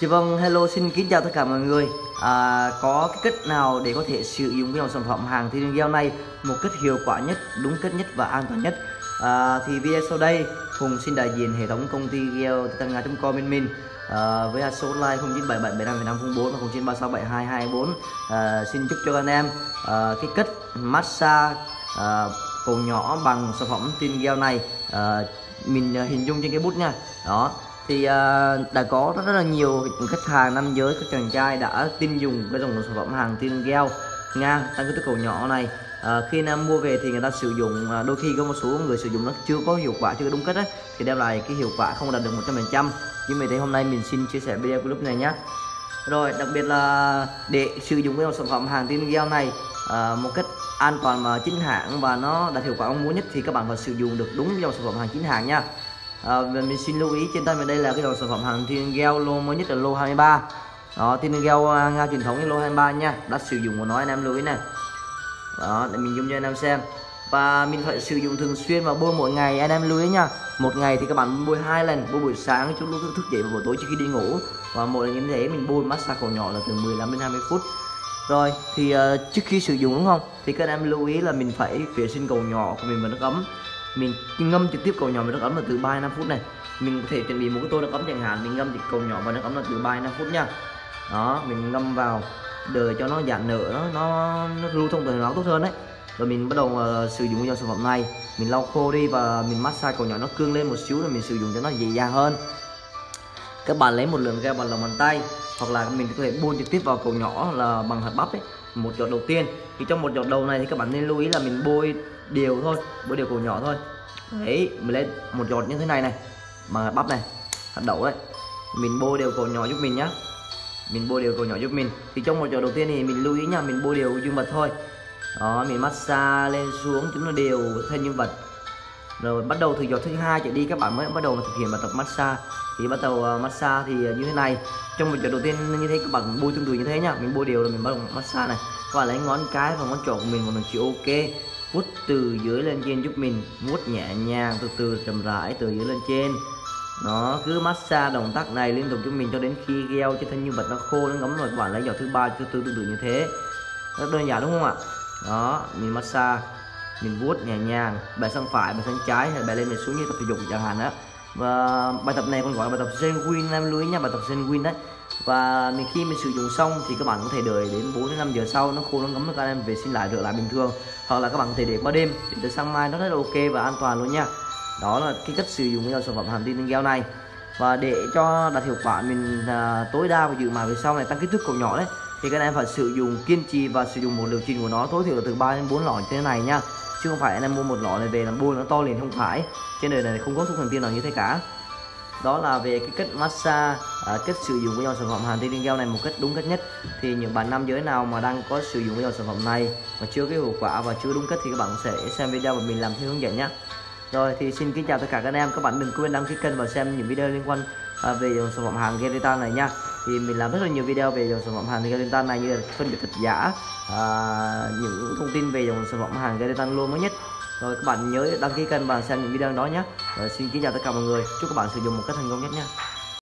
Chị vâng, hello xin kính chào tất cả mọi người. À, Có cái cách nào để có thể sử dụng cái dòng sản phẩm hàng thiên gel này một cách hiệu quả nhất, đúng cách nhất và an toàn nhất? À, Thì video sau đây Hùng xin đại diện hệ thống công ty gel tăng.com bên mình. À, với số like 0977757504 và 09367224 à, xin chúc cho anh em à, cái cách massage à, cổ nhỏ bằng sản phẩm tin gel này à, mình à, hình dung trên cái bút nha. Đó thì uh, đã có rất, rất là nhiều khách hàng nam giới các chàng trai đã tin dùng cái dòng sản phẩm hàng tin gel nga tăng cái cầu nhỏ này. À, khi nam mua về thì người ta sử dụng à, đôi khi có một số người sử dụng nó chưa có hiệu quả chưa đúng cách ấy, thì đem lại cái hiệu quả không đạt được 100% nhưng vì thế hôm nay mình xin chia sẻ video clip này nhé rồi đặc biệt là để sử dụng cái dòng sản phẩm hàng tin gel này à, một cách an toàn mà chính hãng và nó đạt hiệu quả mong muốn nhất thì các bạn phải sử dụng được đúng dòng sản phẩm hàng chính hãng nha à, mình xin lưu ý trên tay mình đây là cái dòng sản phẩm hàng thiên gel lô mới nhất là lô 23 đó thiên gel à, nga truyền thống lô 23 nha. Đã sử dụng của nó anh em lưu ý này. Đó để mình dùng cho anh em xem. Và mình phải sử dụng thường xuyên và bôi mỗi ngày anh em lưu ý nha. Một ngày thì các bạn bôi hai lần bôi buổi sáng chút lúc thức dậy và buổi tối trước khi đi ngủ. Và mỗi lần như thế mình bôi massage cổ nhỏ là từ 15 đến 20 phút. Rồi thì uh, trước khi sử dụng đúng không? Thì các em lưu ý là mình phải vệ sinh cầu nhỏ của mình vào nước ấm mình ngâm trực tiếp cầu nhỏ vào nước ấm là từ 3 5 phút này. Mình có thể chuẩn bị một cái tô nước ấm chẳng hạn mình ngâm cầu nhỏ vào nước ấm là từ 3 5 phút nha. Đó mình ngâm vào đợi cho nó giãn nở nó nó, nó lưu thông tuần hoàn tốt hơn đấy. Rồi mình bắt đầu uh, sử dụng dòng sản phẩm này. Mình lau khô đi và mình massage cầu nhỏ nó cương lên một xíu rồi mình sử dụng cho nó dễ dàng hơn. Các bạn lấy một lượng gel bằng lòng bàn tay hoặc là mình có thể bôi trực tiếp vào cầu nhỏ là bằng hạt bắp ấy một giọt đầu tiên. Thì trong một giọt đầu này thì các bạn nên lưu ý là mình bôi đều thôi bôi đều cổ nhỏ thôi. Đấy mình lấy một giọt như thế này này hạt bắp này hạt đậu đấy mình bôi đều cổ nhỏ giúp mình nhá. Mình bôi đều cổ nhỏ giúp mình. Thì trong một giọt đầu tiên thì mình lưu ý nha mình bôi đều dương vật thôi. Đó mình massage lên xuống chúng nó đều thân dương vật rồi bắt đầu từ giọt thứ hai trở đi, các bạn mới bắt đầu thực hiện bài tập massage. Thì bắt đầu à, massage thì à, như thế này. Trong một giọt đầu tiên như thế, các bạn bôi tương tự như thế nhá. Mình bôi đều rồi mình bắt đầu massage này. Các bạn lấy ngón cái và ngón trỏ của mình một mình chịu ok. Vuốt từ dưới lên trên giúp mình vuốt nhẹ nhàng, từ từ chậm rãi từ dưới lên trên. Nó cứ massage động tác này liên tục cho mình cho đến khi gel trên thân nhân vật nó khô, nó ngấm rồi, các bạn lấy giọt thứ ba, thứ tư tương tự như thế. Rất đơn giản, đúng không ạ? Đó, mình massage mình vuốt nhẹ nhàng bài sang phải bài sang trái hay bài lên bài xuống như tập thể dục chẳng hạn đó và bài tập này còn gọi là bài tập Zen Win em lưu ý nha bài tập Zen Win đấy. Và mình khi mình sử dụng xong thì các bạn có thể đợi đến 4 đến 5 giờ sau nó khô nó ngấm các em vệ sinh lại rửa lại bình thường. Hoặc là các bạn có thể để qua đêm để tới sáng mai nó rất là ok và an toàn luôn nha. Đó là cái cách sử dụng cái sản phẩm hàm tin gel này. Và để cho đạt hiệu quả mình uh, tối đa và dự mà về sau này tăng kích thước cổ nhỏ đấy thì các em phải sử dụng kiên trì và sử dụng một liệu trình của nó tối thiểu là từ 3 đến 4 lọ như thế này nha chứ không phải anh em mua một lọ này về làm bôi nó to liền không phải. Trên đời này không có thuốc thần tiên nào như thế cả. Đó là về cái cách massage à, cách sử dụng của dòng sản phẩm hàn tiên gel này một cách đúng cách nhất. Thì những bạn nam giới nào mà đang có sử dụng cái dòng sản phẩm này mà chưa cái hiệu quả và chưa đúng cách thì các bạn sẽ xem video và mình làm theo hướng dẫn nhé. Rồi thì xin kính chào tất cả các anh em. Các bạn đừng quên đăng ký kênh và xem những video liên quan à, về dòng sản phẩm hàng Geritan này nha thì mình làm rất là nhiều video về dòng sản phẩm hàng Geritan này như là phân biệt thật giả à, những thông tin về dòng sản phẩm hàng Geritan luôn mới nhất. Rồi các bạn nhớ đăng ký kênh và xem những video đó nhé. Rồi xin kính chào tất cả mọi người. Chúc các bạn sử dụng một cách thành công nhất nhé.